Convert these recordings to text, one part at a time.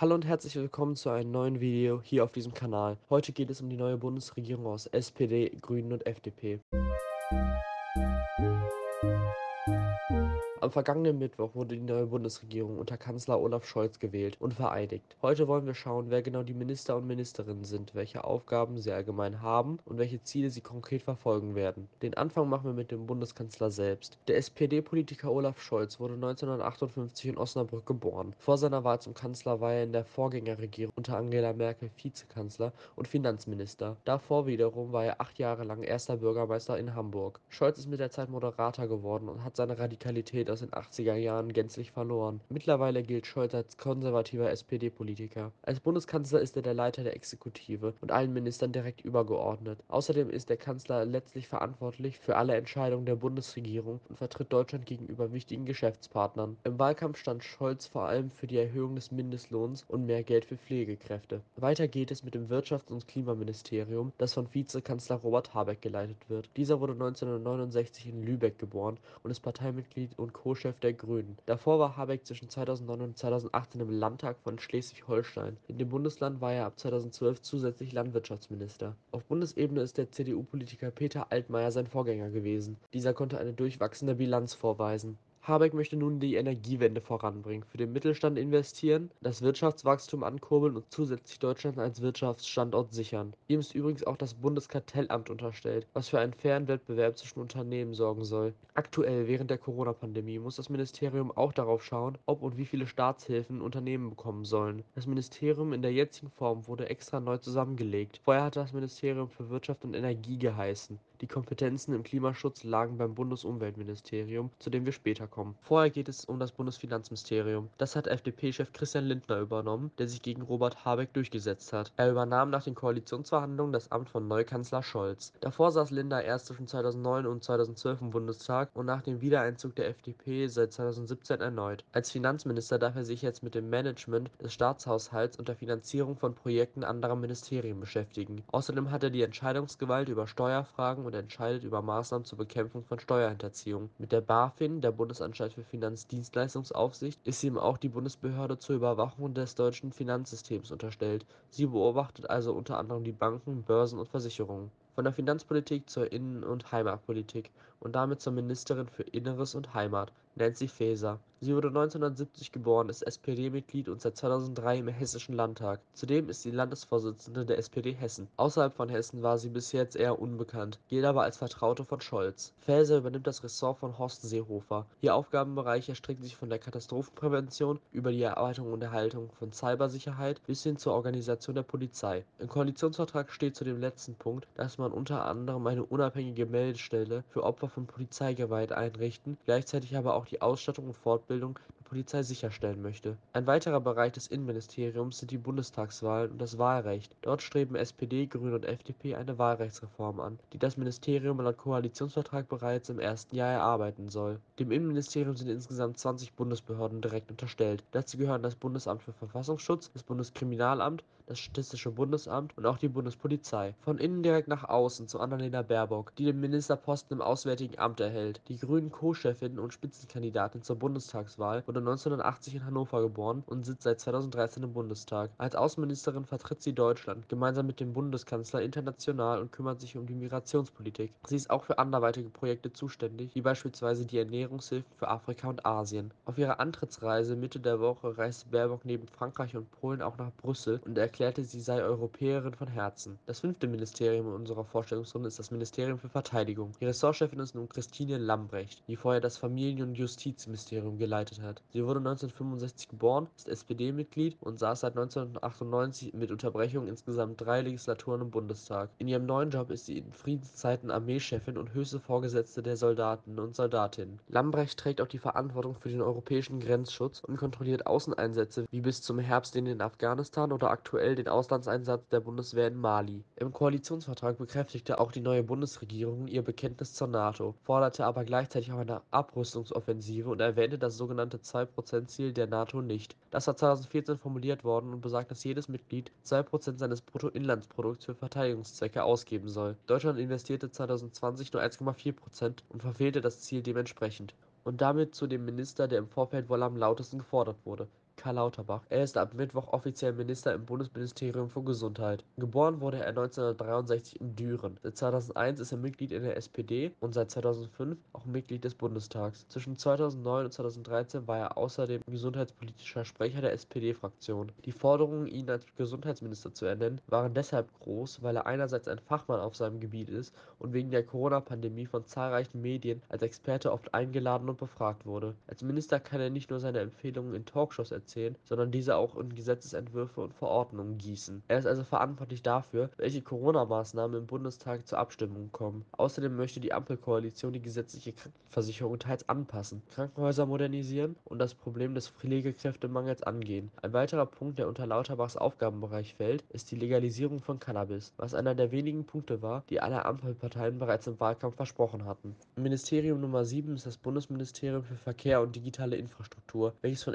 Hallo und herzlich willkommen zu einem neuen Video hier auf diesem Kanal. Heute geht es um die neue Bundesregierung aus SPD, Grünen und FDP. Am vergangenen Mittwoch wurde die neue Bundesregierung unter Kanzler Olaf Scholz gewählt und vereidigt. Heute wollen wir schauen, wer genau die Minister und Ministerinnen sind, welche Aufgaben sie allgemein haben und welche Ziele sie konkret verfolgen werden. Den Anfang machen wir mit dem Bundeskanzler selbst. Der SPD-Politiker Olaf Scholz wurde 1958 in Osnabrück geboren. Vor seiner Wahl zum Kanzler war er in der Vorgängerregierung unter Angela Merkel Vizekanzler und Finanzminister. Davor wiederum war er acht Jahre lang erster Bürgermeister in Hamburg. Scholz ist mit der Zeit Moderator geworden und hat seine Radikalität aus den 80er Jahren gänzlich verloren. Mittlerweile gilt Scholz als konservativer SPD-Politiker. Als Bundeskanzler ist er der Leiter der Exekutive und allen Ministern direkt übergeordnet. Außerdem ist der Kanzler letztlich verantwortlich für alle Entscheidungen der Bundesregierung und vertritt Deutschland gegenüber wichtigen Geschäftspartnern. Im Wahlkampf stand Scholz vor allem für die Erhöhung des Mindestlohns und mehr Geld für Pflegekräfte. Weiter geht es mit dem Wirtschafts- und Klimaministerium, das von Vizekanzler Robert Habeck geleitet wird. Dieser wurde 1969 in Lübeck geboren und ist Parteimitglied und Co-Chef der Grünen. Davor war Habeck zwischen 2009 und 2018 im Landtag von Schleswig-Holstein. In dem Bundesland war er ab 2012 zusätzlich Landwirtschaftsminister. Auf Bundesebene ist der CDU-Politiker Peter Altmaier sein Vorgänger gewesen. Dieser konnte eine durchwachsende Bilanz vorweisen. Habeck möchte nun die Energiewende voranbringen, für den Mittelstand investieren, das Wirtschaftswachstum ankurbeln und zusätzlich Deutschland als Wirtschaftsstandort sichern. Ihm ist übrigens auch das Bundeskartellamt unterstellt, was für einen fairen Wettbewerb zwischen Unternehmen sorgen soll. Aktuell, während der Corona-Pandemie, muss das Ministerium auch darauf schauen, ob und wie viele Staatshilfen Unternehmen bekommen sollen. Das Ministerium in der jetzigen Form wurde extra neu zusammengelegt. Vorher hatte das Ministerium für Wirtschaft und Energie geheißen. Die Kompetenzen im Klimaschutz lagen beim Bundesumweltministerium, zu dem wir später kommen. Vorher geht es um das Bundesfinanzministerium. Das hat FDP-Chef Christian Lindner übernommen, der sich gegen Robert Habeck durchgesetzt hat. Er übernahm nach den Koalitionsverhandlungen das Amt von Neukanzler Scholz. Davor saß Lindner erst zwischen 2009 und 2012 im Bundestag und nach dem Wiedereinzug der FDP seit 2017 erneut. Als Finanzminister darf er sich jetzt mit dem Management des Staatshaushalts und der Finanzierung von Projekten anderer Ministerien beschäftigen. Außerdem hat er die Entscheidungsgewalt über Steuerfragen und entscheidet über Maßnahmen zur Bekämpfung von Steuerhinterziehung. Mit der BaFin, der Bundesanstalt für Finanzdienstleistungsaufsicht, ist ihm auch die Bundesbehörde zur Überwachung des deutschen Finanzsystems unterstellt. Sie beobachtet also unter anderem die Banken, Börsen und Versicherungen. Von der Finanzpolitik zur Innen- und Heimatpolitik und damit zur Ministerin für Inneres und Heimat, Nancy Faeser. Sie wurde 1970 geboren, ist SPD-Mitglied und seit 2003 im Hessischen Landtag. Zudem ist sie Landesvorsitzende der SPD Hessen. Außerhalb von Hessen war sie bis jetzt eher unbekannt, gilt aber als Vertraute von Scholz. Faeser übernimmt das Ressort von Horst Seehofer. Ihr Aufgabenbereich erstreckt sich von der Katastrophenprävention über die Erarbeitung und Erhaltung von Cybersicherheit bis hin zur Organisation der Polizei. Im Koalitionsvertrag steht zu dem letzten Punkt, dass man unter anderem eine unabhängige Meldestelle für Opfer von Polizeigewalt einrichten, gleichzeitig aber auch die Ausstattung und Fortbildung der Polizei sicherstellen möchte. Ein weiterer Bereich des Innenministeriums sind die Bundestagswahlen und das Wahlrecht. Dort streben SPD, Grüne und FDP eine Wahlrechtsreform an, die das Ministerium laut Koalitionsvertrag bereits im ersten Jahr erarbeiten soll. Dem Innenministerium sind insgesamt 20 Bundesbehörden direkt unterstellt. Dazu gehören das Bundesamt für Verfassungsschutz, das Bundeskriminalamt, das Statistische Bundesamt und auch die Bundespolizei. Von innen direkt nach außen zu Annalena Baerbock, die den Ministerposten im Auswärtigen Amt erhält. Die grünen Co-Chefin und Spitzenkandidatin zur Bundestagswahl wurde 1980 in Hannover geboren und sitzt seit 2013 im Bundestag. Als Außenministerin vertritt sie Deutschland gemeinsam mit dem Bundeskanzler international und kümmert sich um die Migrationspolitik. Sie ist auch für anderweitige Projekte zuständig, wie beispielsweise die Ernährungshilfen für Afrika und Asien. Auf ihrer Antrittsreise Mitte der Woche reiste Baerbock neben Frankreich und Polen auch nach Brüssel und erklärte, sie sei Europäerin von Herzen. Das fünfte Ministerium in unserer Vorstellungsrunde ist das Ministerium für Verteidigung. Die Ressortchefin ist nun Christine Lambrecht, die vorher das Familien- und Justizministerium geleitet hat. Sie wurde 1965 geboren, ist SPD-Mitglied und saß seit 1998 mit Unterbrechung insgesamt drei Legislaturen im Bundestag. In ihrem neuen Job ist sie in Friedenszeiten Armeechefin und höchste Vorgesetzte der Soldaten und Soldatinnen. Lambrecht trägt auch die Verantwortung für den europäischen Grenzschutz und kontrolliert Außeneinsätze wie bis zum Herbst den in Afghanistan oder aktuell den Auslandseinsatz der Bundeswehr in Mali. Im Koalitionsvertrag bekräftigte auch die neue Bundesregierung ihr Bekenntnis zur NATO, forderte aber gleichzeitig auch eine Abrüstungsoffensive und erwähnte das sogenannte 2%-Ziel der NATO nicht. Das war 2014 formuliert worden und besagt, dass jedes Mitglied 2% seines Bruttoinlandsprodukts für Verteidigungszwecke ausgeben soll. Deutschland investierte 2020 nur 1,4% und verfehlte das Ziel dementsprechend. Und damit zu dem Minister, der im Vorfeld wohl am lautesten gefordert wurde Karl Lauterbach. Er ist ab Mittwoch offiziell Minister im Bundesministerium für Gesundheit. Geboren wurde er 1963 in Düren. Seit 2001 ist er Mitglied in der SPD und seit 2005 auch Mitglied des Bundestags. Zwischen 2009 und 2013 war er außerdem gesundheitspolitischer Sprecher der SPD-Fraktion. Die Forderungen, ihn als Gesundheitsminister zu ernennen, waren deshalb groß, weil er einerseits ein Fachmann auf seinem Gebiet ist und wegen der Corona-Pandemie von zahlreichen Medien als Experte oft eingeladen und befragt wurde. Als Minister kann er nicht nur seine Empfehlungen in Talkshows erzählen, sondern diese auch in Gesetzesentwürfe und Verordnungen gießen. Er ist also verantwortlich dafür, welche Corona-Maßnahmen im Bundestag zur Abstimmung kommen. Außerdem möchte die Ampelkoalition die gesetzliche Krankenversicherung teils anpassen, Krankenhäuser modernisieren und das Problem des Pflegekräftemangels angehen. Ein weiterer Punkt, der unter Lauterbachs Aufgabenbereich fällt, ist die Legalisierung von Cannabis, was einer der wenigen Punkte war, die alle Ampelparteien bereits im Wahlkampf versprochen hatten. Ministerium Nummer 7 ist das Bundesministerium für Verkehr und digitale Infrastruktur, welches von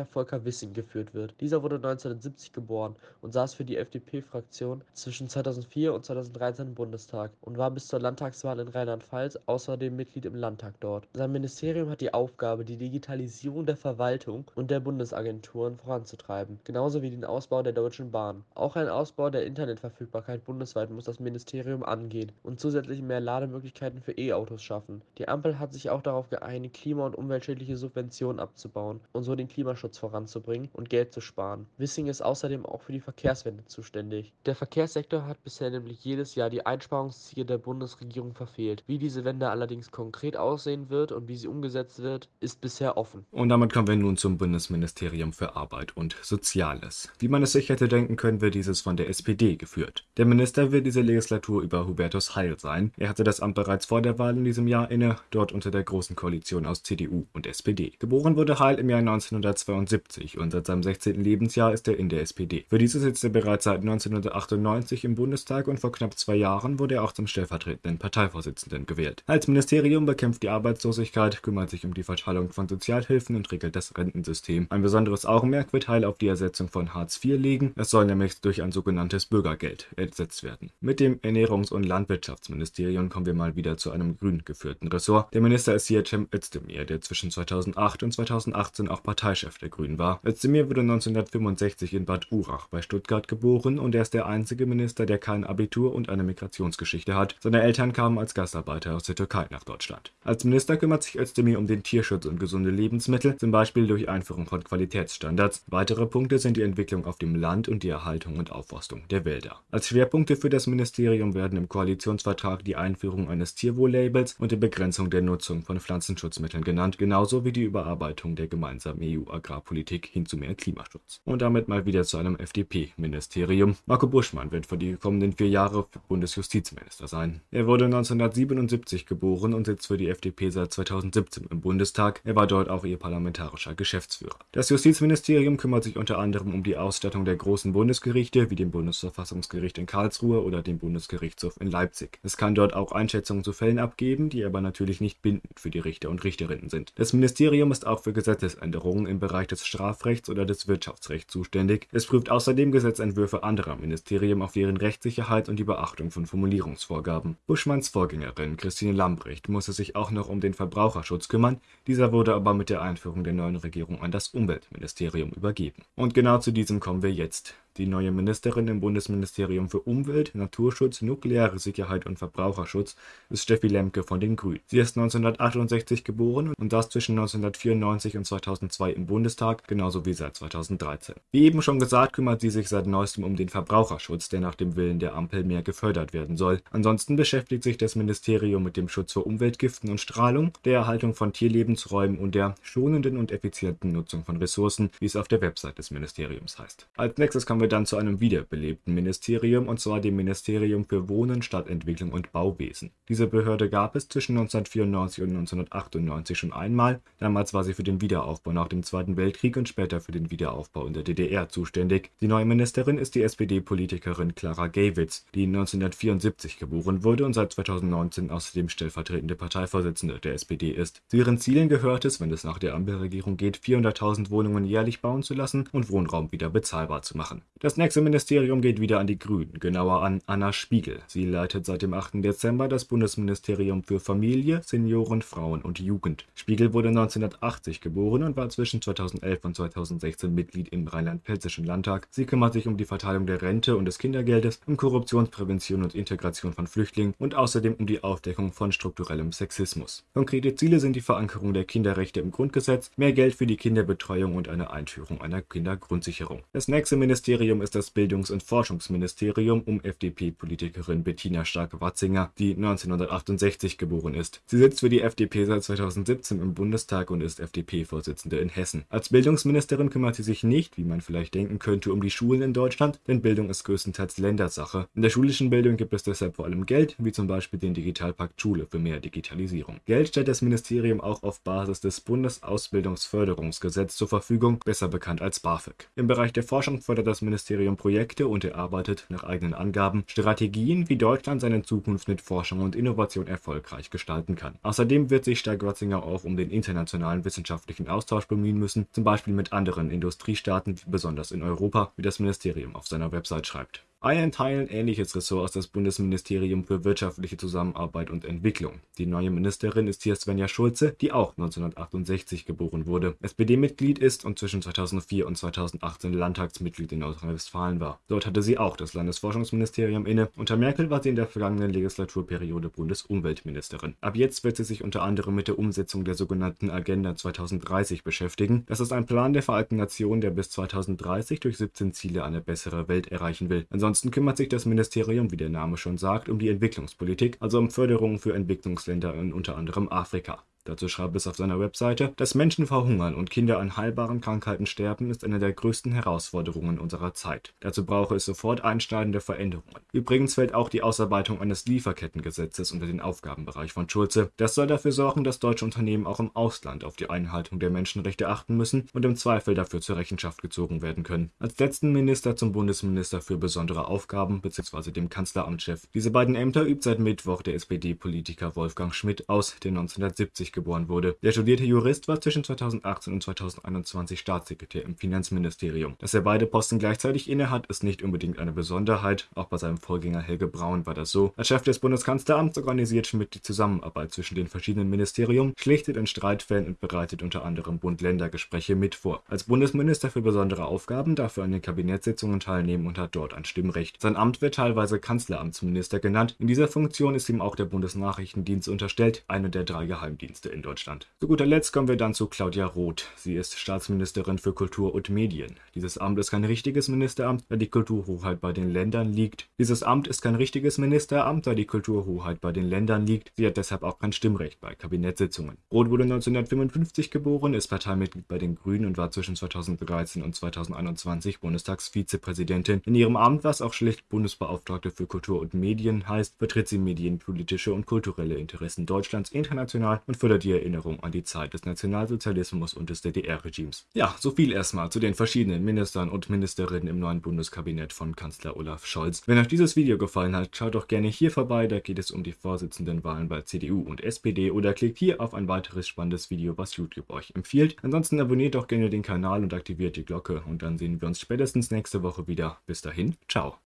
FDP-Politiker Volker Wissing geführt wird. Dieser wurde 1970 geboren und saß für die FDP-Fraktion zwischen 2004 und 2013 im Bundestag und war bis zur Landtagswahl in Rheinland-Pfalz außerdem Mitglied im Landtag dort. Sein Ministerium hat die Aufgabe, die Digitalisierung der Verwaltung und der Bundesagenturen voranzutreiben, genauso wie den Ausbau der Deutschen Bahn. Auch ein Ausbau der Internetverfügbarkeit bundesweit muss das Ministerium angehen und zusätzlich mehr Lademöglichkeiten für E-Autos schaffen. Die Ampel hat sich auch darauf geeinigt, klima- und umweltschädliche Subventionen abzubauen und so den Klimaschutz voranzubringen und Geld zu sparen. Wissing ist außerdem auch für die Verkehrswende zuständig. Der Verkehrssektor hat bisher nämlich jedes Jahr die Einsparungsziele der Bundesregierung verfehlt. Wie diese Wende allerdings konkret aussehen wird und wie sie umgesetzt wird, ist bisher offen. Und damit kommen wir nun zum Bundesministerium für Arbeit und Soziales. Wie man es sich hätte denken können, wird dieses von der SPD geführt. Der Minister wird diese Legislatur über Hubertus Heil sein. Er hatte das Amt bereits vor der Wahl in diesem Jahr inne, dort unter der Großen Koalition aus CDU und SPD. Geboren wurde Heil im Jahr 1972 und seit seinem 16. Lebensjahr ist er in der SPD. Für diese sitzt er bereits seit 1998 im Bundestag und vor knapp zwei Jahren wurde er auch zum stellvertretenden Parteivorsitzenden gewählt. Als Ministerium bekämpft die Arbeitslosigkeit, kümmert sich um die Verteilung von Sozialhilfen und regelt das Rentensystem. Ein besonderes Augenmerk wird Heil auf die Ersetzung von Hartz IV legen. Es soll nämlich durch ein sogenanntes Bürgergeld ersetzt werden. Mit dem Ernährungs- und Landwirtschaftsministerium kommen wir mal wieder zu einem grün geführten Ressort. Der Minister ist hier Cem Özdemir, der zwischen 2008 und 2018 auch Parteichef der Grünen war. Özdemir wurde 1965 in Bad Urach bei Stuttgart geboren und er ist der einzige Minister, der kein Abitur und eine Migrationsgeschichte hat. Seine Eltern kamen als Gastarbeiter aus der Türkei nach Deutschland. Als Minister kümmert sich Özdemir um den Tierschutz und gesunde Lebensmittel, zum Beispiel durch Einführung von Qualitätsstandards. Weitere Punkte sind die Entwicklung auf dem Land und die Erhaltung und Aufforstung der Wälder. Als Schwerpunkte für das Ministerium werden im Koalitionsvertrag die Einführung eines Tierwohl-Labels und die Begrenzung der Nutzung von Pflanzenschutzmitteln genannt, genauso wie die Überarbeitung der gemeinsamen EU-Agrarpolitik hin zu mehr Klimaschutz. Und damit mal wieder zu einem FDP-Ministerium. Marco Buschmann wird für die kommenden vier Jahre Bundesjustizminister sein. Er wurde 1977 geboren und sitzt für die FDP seit 2017 im Bundestag. Er war dort auch ihr parlamentarischer Geschäftsführer. Das Justizministerium kümmert sich unter anderem um die Ausstattung der großen Bundesgerichte wie dem Bundesverfassungsgericht in Karlsruhe oder dem Bundesgerichtshof in Leipzig. Es kann dort auch Einschätzungen zu Fällen abgeben, die aber natürlich nicht bindend für die Richter und Richterinnen sind. Das Ministerium ist auch für Gesetzesänderungen im Bereich des Strafrechts oder des Wirtschaftsrechts zuständig. Es prüft außerdem Gesetzentwürfe anderer Ministerien auf deren Rechtssicherheit und die Beachtung von Formulierungsvorgaben. Buschmanns Vorgängerin Christine Lambrecht musste sich auch noch um den Verbraucherschutz kümmern, dieser wurde aber mit der Einführung der neuen Regierung an das Umweltministerium übergeben. Und genau zu diesem kommen wir jetzt. Die neue Ministerin im Bundesministerium für Umwelt, Naturschutz, nukleare Sicherheit und Verbraucherschutz ist Steffi Lemke von den Grünen. Sie ist 1968 geboren und saß zwischen 1994 und 2002 im Bundestag, genauso wie seit 2013. Wie eben schon gesagt, kümmert sie sich seit neuestem um den Verbraucherschutz, der nach dem Willen der Ampel mehr gefördert werden soll. Ansonsten beschäftigt sich das Ministerium mit dem Schutz vor Umweltgiften und Strahlung, der Erhaltung von Tierlebensräumen und der schonenden und effizienten Nutzung von Ressourcen, wie es auf der Website des Ministeriums heißt. Als nächstes kommen wir dann zu einem wiederbelebten Ministerium, und zwar dem Ministerium für Wohnen, Stadtentwicklung und Bauwesen. Diese Behörde gab es zwischen 1994 und 1998 schon einmal. Damals war sie für den Wiederaufbau nach dem Zweiten Weltkrieg und später für den Wiederaufbau in der DDR zuständig. Die neue Ministerin ist die SPD-Politikerin Clara Gewitz, die 1974 geboren wurde und seit 2019 außerdem stellvertretende Parteivorsitzende der SPD ist. Zu ihren Zielen gehört es, wenn es nach der Ampelregierung geht, 400.000 Wohnungen jährlich bauen zu lassen und Wohnraum wieder bezahlbar zu machen. Das nächste Ministerium geht wieder an die Grünen, genauer an Anna Spiegel. Sie leitet seit dem 8. Dezember das Bundesministerium für Familie, Senioren, Frauen und Jugend. Spiegel wurde 1980 geboren und war zwischen 2011 und 2016 Mitglied im Rheinland-Pfälzischen Landtag. Sie kümmert sich um die Verteilung der Rente und des Kindergeldes, um Korruptionsprävention und Integration von Flüchtlingen und außerdem um die Aufdeckung von strukturellem Sexismus. Konkrete Ziele sind die Verankerung der Kinderrechte im Grundgesetz, mehr Geld für die Kinderbetreuung und eine Einführung einer Kindergrundsicherung. Das nächste Ministerium ist das Bildungs- und Forschungsministerium um FDP-Politikerin Bettina Stark-Watzinger, die 1968 geboren ist. Sie sitzt für die FDP seit 2017 im Bundestag und ist FDP-Vorsitzende in Hessen. Als Bildungsministerin kümmert sie sich nicht, wie man vielleicht denken könnte, um die Schulen in Deutschland, denn Bildung ist größtenteils Ländersache. In der schulischen Bildung gibt es deshalb vor allem Geld, wie zum Beispiel den Digitalpakt Schule für mehr Digitalisierung. Geld stellt das Ministerium auch auf Basis des Bundesausbildungsförderungsgesetzes zur Verfügung, besser bekannt als BAföG. Im Bereich der Forschung fördert das Ministerium Projekte und erarbeitet, nach eigenen Angaben, Strategien, wie Deutschland seine Zukunft mit Forschung und Innovation erfolgreich gestalten kann. Außerdem wird sich Stark-Watzinger auch um den internationalen wissenschaftlichen Austausch bemühen müssen, zum Beispiel mit anderen Industriestaaten, besonders in Europa, wie das Ministerium auf seiner Website schreibt. Ein Teil ähnliches Ressort ist das Bundesministerium für wirtschaftliche Zusammenarbeit und Entwicklung. Die neue Ministerin ist hier Svenja Schulze, die auch 1968 geboren wurde, SPD-Mitglied ist und zwischen 2004 und 2018 Landtagsmitglied in Nordrhein-Westfalen war. Dort hatte sie auch das Landesforschungsministerium inne. Unter Merkel war sie in der vergangenen Legislaturperiode Bundesumweltministerin. Ab jetzt wird sie sich unter anderem mit der Umsetzung der sogenannten Agenda 2030 beschäftigen. Das ist ein Plan der Vereinten Nationen, der bis 2030 durch 17 Ziele eine bessere Welt erreichen will. Ansonsten Ansonsten kümmert sich das Ministerium, wie der Name schon sagt, um die Entwicklungspolitik, also um Förderung für Entwicklungsländer in unter anderem Afrika. Dazu schreibt es auf seiner Webseite, dass Menschen verhungern und Kinder an heilbaren Krankheiten sterben, ist eine der größten Herausforderungen unserer Zeit. Dazu brauche es sofort einschneidende Veränderungen. Übrigens fällt auch die Ausarbeitung eines Lieferkettengesetzes unter den Aufgabenbereich von Schulze. Das soll dafür sorgen, dass deutsche Unternehmen auch im Ausland auf die Einhaltung der Menschenrechte achten müssen und im Zweifel dafür zur Rechenschaft gezogen werden können. Als letzten Minister zum Bundesminister für besondere Aufgaben bzw. dem Kanzleramtschef. Diese beiden Ämter übt seit Mittwoch der SPD-Politiker Wolfgang Schmidt aus, der 1970 geboren wurde. Der studierte Jurist war zwischen 2018 und 2021 Staatssekretär im Finanzministerium. Dass er beide Posten gleichzeitig innehat, ist nicht unbedingt eine Besonderheit. Auch bei seinem Vorgänger Helge Braun war das so. Als Chef des Bundeskanzleramts organisiert Schmidt die Zusammenarbeit zwischen den verschiedenen Ministerien, schlichtet in Streitfällen und bereitet unter anderem Bund-Länder-Gespräche mit vor. Als Bundesminister für besondere Aufgaben darf er an den Kabinettssitzungen teilnehmen und hat dort ein Stimmrecht. Sein Amt wird teilweise Kanzleramtsminister genannt. In dieser Funktion ist ihm auch der Bundesnachrichtendienst unterstellt, eine der drei Geheimdienste in Deutschland. Zu guter Letzt kommen wir dann zu Claudia Roth. Sie ist Staatsministerin für Kultur und Medien. Dieses Amt ist kein richtiges Ministeramt, da die Kulturhoheit bei den Ländern liegt. Dieses Amt ist kein richtiges Ministeramt, da die Kulturhoheit bei den Ländern liegt. Sie hat deshalb auch kein Stimmrecht bei Kabinettssitzungen. Roth wurde 1955 geboren, ist Parteimitglied bei den Grünen und war zwischen 2013 und 2021 Bundestagsvizepräsidentin. In ihrem Amt, was auch schlicht Bundesbeauftragte für Kultur und Medien heißt, vertritt sie medienpolitische und kulturelle Interessen Deutschlands international und fördert die Erinnerung an die Zeit des Nationalsozialismus und des DDR-Regimes. Ja, so viel erstmal zu den verschiedenen Ministern und Ministerinnen im neuen Bundeskabinett von Kanzler Olaf Scholz. Wenn euch dieses Video gefallen hat, schaut doch gerne hier vorbei, da geht es um die Vorsitzendenwahlen bei CDU und SPD oder klickt hier auf ein weiteres spannendes Video, was YouTube euch empfiehlt. Ansonsten abonniert doch gerne den Kanal und aktiviert die Glocke und dann sehen wir uns spätestens nächste Woche wieder. Bis dahin, ciao.